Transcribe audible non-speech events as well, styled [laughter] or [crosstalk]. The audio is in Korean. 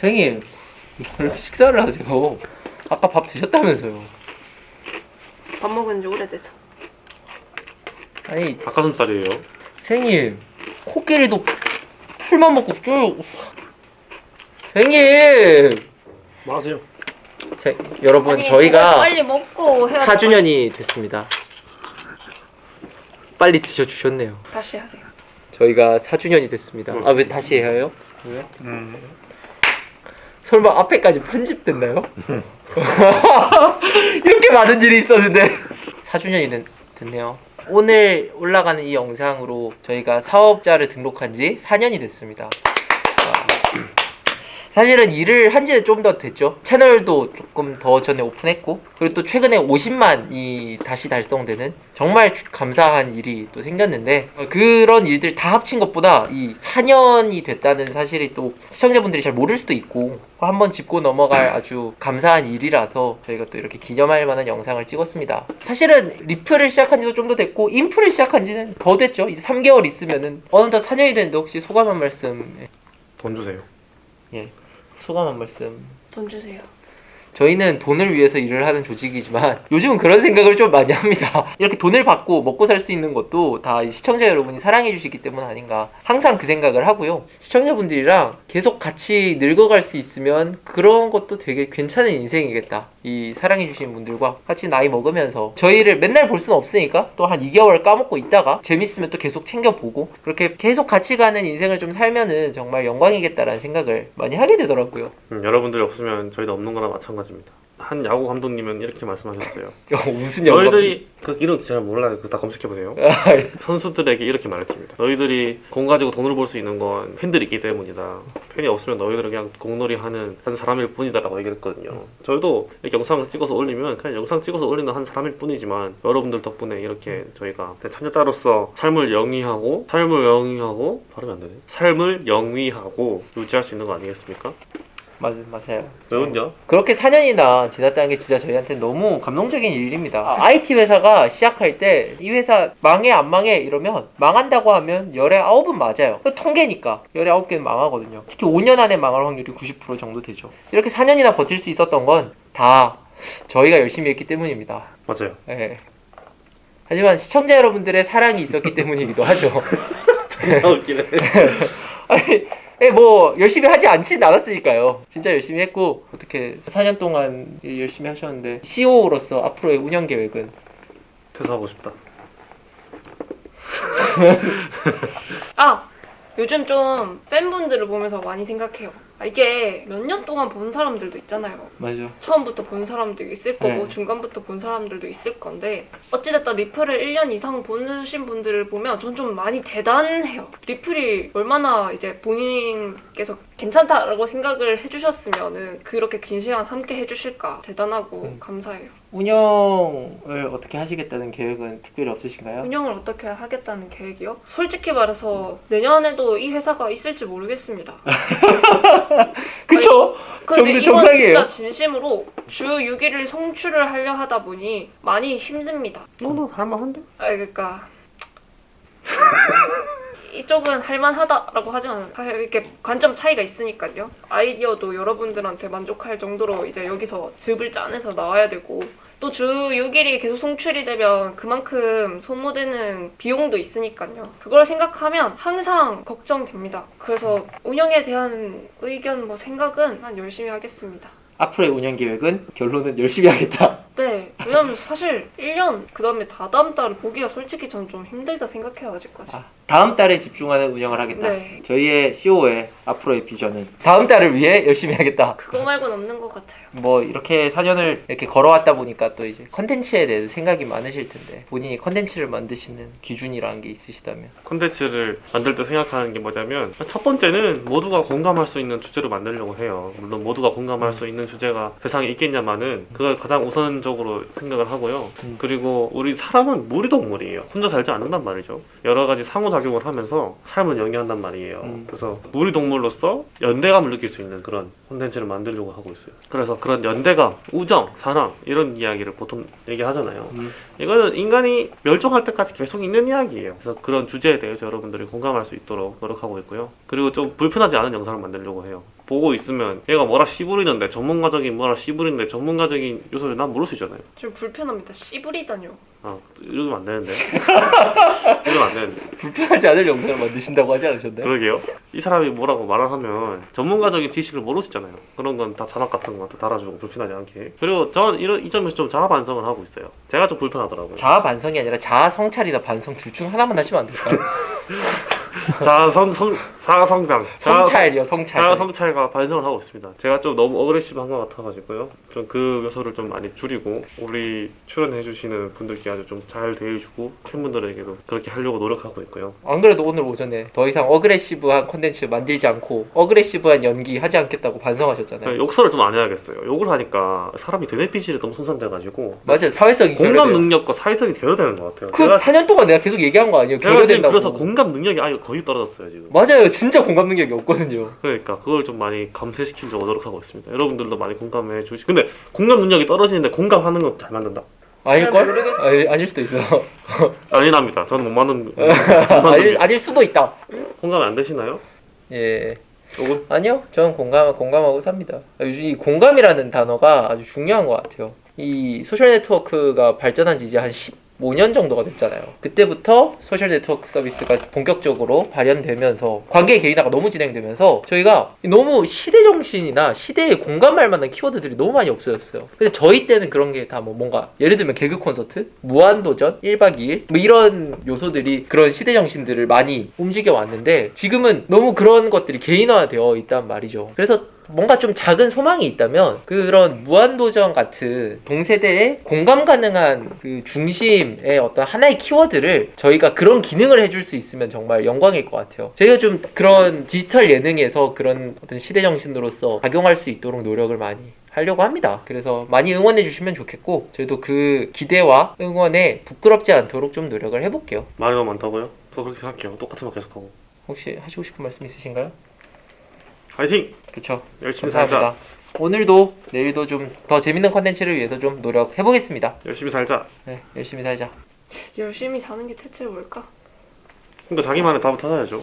선생님 왜 이렇게 [laughs] 식사를 하세요? 아까 밥 드셨다면서요? 밥 먹은 지 오래돼서. 아니 닭가슴살이에요. 선생님 코끼리도 풀만 먹고 쭉 선생님 맞아요. 제, 여러분 아니, 저희가 빨리 먹고 해야 4주년이 됐습니다 빨리 드셔주셨네요 다시 하세요. 저희가 4주년이 됐습니다 아 왜 다시 해요? 왜? 음. 설마 앞에까지 편집됐나요? [laughs] 이렇게 많은 일이 있었는데. 4주년이 됐, 됐네요. 오늘 올라가는 이 영상으로 저희가 사업자를 등록한 지 4년이 됐습니다. 아, 사실은 일을 한 지는 좀 더 됐죠. 채널도 조금 더 전에 오픈했고 그리고 또 최근에 50만이 다시 달성되는 정말 주- 감사한 일이 또 생겼는데 어, 그런 일들 다 합친 것보다 이 4년이 됐다는 사실이 또 시청자분들이 잘 모를 수도 있고 한번 짚고 넘어갈 아주 감사한 일이라서 저희가 또 이렇게 기념할 만한 영상을 찍었습니다. 사실은 리플을 시작한 지도 좀 더 됐고 인프를 시작한 지는 더 됐죠. 이제 3개월 있으면은 어느덧 4년이 됐는데 혹시 소감 한 말씀? 예, 돈 주세요. 예 소감 한 말씀 돈 주세요. 저희는 돈을 위해서 일을 하는 조직이지만 [laughs] 요즘은 그런 생각을 좀 많이 합니다. 이렇게 돈을 받고 먹고 살 수 있는 것도 다이 시청자 여러분이 사랑해 주시기 때문 아닌가. 항상 그 생각을 하고요. 시청자분들이랑 계속 같이 늙어갈 수 있으면 그런 것도 되게 괜찮은 인생이겠다. 이 사랑해 주시는 분들과 같이 나이 먹으면서 저희를 맨날 볼 수는 없으니까 또 한 2개월 까먹고 있다가 재밌으면 또 계속 챙겨보고 그렇게 계속 같이 가는 인생을 좀 살면은 정말 영광이겠다라는 생각을 많이 하게 되더라고요. 음, 여러분들이 없으면 저희도 없는 거나 마찬가지입니다. 한 야구 감독님은 이렇게 말씀하셨어요. [laughs] 무슨 영광? 너희들이 그 이름 잘 몰라요. 그거 다 검색해 보세요. 선수들에게 이렇게 말했습니다. 너희들이 공 가지고 돈을 벌 수 있는 건 팬들이 있기 때문이다. 팬이 없으면 너희들은 그냥 공놀이 하는 한 사람일 뿐이다라고 얘기를 했거든요. 저희도 이렇게 영상을 찍어서 올리면 그냥 영상 찍어서 올리는 한 사람일 뿐이지만 여러분들 덕분에 이렇게 저희가 찬여자로서 삶을 영위하고 삶을 영위하고 발음이 안 되네. 삶을 영위하고 유지할 수 있는 거 아니겠습니까? 맞, 맞아요. 왜요? 그렇게 4년이나 지났다는 게 진짜 저희한테 너무 감동적인 일입니다. IT 회사가 시작할 때 이 회사 망해 안 망해 이러면 망한다고 하면 열에 9은 맞아요. 그 통계니까 열에 9개는 망하거든요. 특히 5년 안에 망할 확률이 90% 정도 되죠. 이렇게 4년이나 버틸 수 있었던 건 다 저희가 열심히 했기 때문입니다. 맞아요. 예. 하지만 시청자 여러분들의 사랑이 있었기 때문이기도 하죠. [laughs] 아 웃기네. [laughs] 아니, 예, 뭐 열심히 하지 않진 않았으니까요. 진짜 열심히 했고 어떻게 4년 동안 열심히 하셨는데 CEO로서 앞으로의 운영 계획은 퇴사하고 싶다. [laughs] 아 요즘 좀 팬분들을 보면서 많이 생각해요. 아, 이게 몇 년 동안 본 사람들도 있잖아요. 맞아. 처음부터 본 사람도 있을 거고 네. 중간부터 본 사람들도 있을 건데 어찌됐든 리플을 1년 이상 보신 분들을 보면 전 좀 많이 대단해요. 리플이 얼마나 이제 본인 께서 괜찮다라고 생각을 해주셨으면은 그렇게 긴 시간 함께 해주실까 대단하고 음. 감사해요. 운영을 어떻게 하시겠다는 계획은 특별히 없으신가요? 운영을 어떻게 하겠다는 계획이요? 솔직히 말해서 내년에도 이 회사가 있을지 모르겠습니다. [laughs] 그쵸? 근데 정도 이건 정상이에요. 진짜 진심으로 주 6일을 송출을 하려 하다 보니 많이 힘듭니다. 너도 할만한데? 아 그러니까 [laughs] 이쪽은 할만하다라고 하지만 사실 이렇게 관점 차이가 있으니까요. 아이디어도 여러분들한테 만족할 정도로 이제 여기서 즙을 짜내서 나와야 되고 또 주 6일이 계속 송출이 되면 그만큼 소모되는 비용도 있으니까요. 그걸 생각하면 항상 걱정됩니다. 그래서 운영에 대한 의견 뭐 생각은 난 열심히 하겠습니다. 앞으로의 운영 계획은 결론은 열심히 하겠다. 네, 왜냐면 사실 1년 그 다음에 다다음 달을 보기가 솔직히 저는 좀 힘들다 생각해요 아직까지. 아, 다음 달에 집중하는 운영을 하겠다. 네. 저희의 CEO의 앞으로의 비전은 다음 달을 위해 열심히 하겠다. 그거 말고는 없는 것 같아요. 뭐 이렇게 4년을 이렇게 걸어왔다 보니까 또 이제 컨텐츠에 대해서 생각이 많으실 텐데 본인이 컨텐츠를 만드시는 기준이라는 게 있으시다면 콘텐츠를 만들 때 생각하는 게 뭐냐면 첫 번째는 모두가 공감할 수 있는 주제로 만들려고 해요. 물론 모두가 공감할 수 있는 주제가 세상에 있겠냐마는 그걸 가장 우선적으로 생각을 하고요. 음. 그리고 우리 사람은 무리동물이에요. 혼자 살지 않는단 말이죠. 여러 가지 상호작 용을 하면서 삶을 영위한단 말이에요. 음. 그래서 무리동물로서 연대감을 느낄 수 있는 그런 콘텐츠를 만들려고 하고 있어요. 그래서 그런 연대감, 우정, 사랑 이런 이야기를 보통 얘기하잖아요. 음. 이거는 인간이 멸종할 때까지 계속 있는 이야기예요. 그래서 그런 주제에 대해서 여러분들이 공감할 수 있도록 노력하고 있고요. 그리고 좀 불편하지 않은 영상을 만들려고 해요. 보고 있으면 얘가 뭐라 씨부리는데 전문가적인 뭐라 씨부리는데 전문가적인 요소를 난 모를 수 있잖아요. 좀 불편합니다. 씨부리다뇨. 아 이러면 안 되는데. [laughs] 이러면 안 되는데. 불편하지 않을 영상을 만드신다고 하지 않으셨나요? 그러게요. 이 사람이 뭐라고 말을 하면 전문가적인 지식을 모를 수 있잖아요. 그런 건 다 자막 같은 거 다 달아주고 불편하지 않게. 그리고 저는 이런 이 점에서 좀 자아 반성을 하고 있어요. 제가 좀 불편하더라고요. 자아 반성이 아니라 자아 성찰이나 반성 둘 중 하나만 하시면 안 될까요? [laughs] 자아 성, 성 자아 성장. 자아- 성찰이요, 성찰. 자아 성찰과 반성을 하고 있습니다. 제가 좀 너무 어그레시브한 것 같아가지고요. 좀 그 요소를 좀 많이 줄이고 우리 출연해주시는 분들께 아주 좀 잘 대해주고 팬분들에게도 그렇게 하려고 노력하고 있고요. 안 그래도 오늘 오전에 더 이상 어그레시브한 콘텐츠 만들지 않고 어그레시브한 연기 하지 않겠다고 반성하셨잖아요. 욕설을 좀 안 해야겠어요. 욕을 하니까 사람이 뇌피질이 너무 손상돼가지고 맞아요, 사회성이 공감 결여돼요. 능력과 사회성이 결여되는 것 같아요. 그 제가, 4년 동안 내가 계속 얘기한 거 아니에요? 결여된다고. 그래서 공감 능력이 아예 거의 떨어졌어요 지금. 맞아요, 진짜 공감 능력이 없거든요. 그러니까 그걸 좀 많이 감쇄시키려고 노력하고 있습니다. 여러분들도 많이 공감해 주시. 근데 공감 능력이 떨어지는데 공감하는 건 잘 만든다. 아닐걸? 아니, 아닐 수도 있어. [laughs] 아니랍니다. 저는 못 만든. [laughs] 못 아닐, 아닐 수도 있다. 공감 안 되시나요? 예. 조금. 아니요, 저는 공감 공감하고 삽니다. 요즘 이 공감이라는 단어가 아주 중요한 것 같아요. 이 social network가 발전한 지 이제 한 15년 정도가 됐잖아요. 그때부터 social network service가 본격적으로 발현되면서 관계 개인화가 너무 진행되면서 저희가 너무 시대 정신이나 시대에 공감할 만한 키워드들이 너무 많이 없어졌어요. 근데 저희 때는 그런 게 다 뭐 뭔가 예를 들면 개그 콘서트, 무한도전, 1박 2일 뭐 이런 요소들이 그런 시대 정신들을 많이 움직여 왔는데 지금은 너무 그런 것들이 개인화되어 있단 말이죠. 그래서 뭔가 좀 작은 소망이 있다면 그런 무한도전 같은 동세대의 공감 가능한 그 중심의 어떤 하나의 키워드를 저희가 그런 기능을 해줄 수 있으면 정말 영광일 것 같아요. 저희가 좀 그런 디지털 예능에서 그런 어떤 시대 정신으로서 작용할 수 있도록 노력을 많이 하려고 합니다. 그래서 많이 응원해 주시면 좋겠고 저희도 그 기대와 응원에 부끄럽지 않도록 좀 노력을 해볼게요. 말이 너무 많다고요? 저 그렇게 생각해요. 똑같은 말 계속하고. 혹시 하시고 싶은 말씀 있으신가요? 화이팅! 그쵸. 열심히 살자. 감사합니다. 오늘도 내일도 좀 더 재밌는 컨텐츠를 위해서 좀 노력해 보겠습니다. 열심히 살자. 네, 열심히 살자. 열심히 사는 게 대체 뭘까? 그러니까 자기만의 답을 찾아야죠.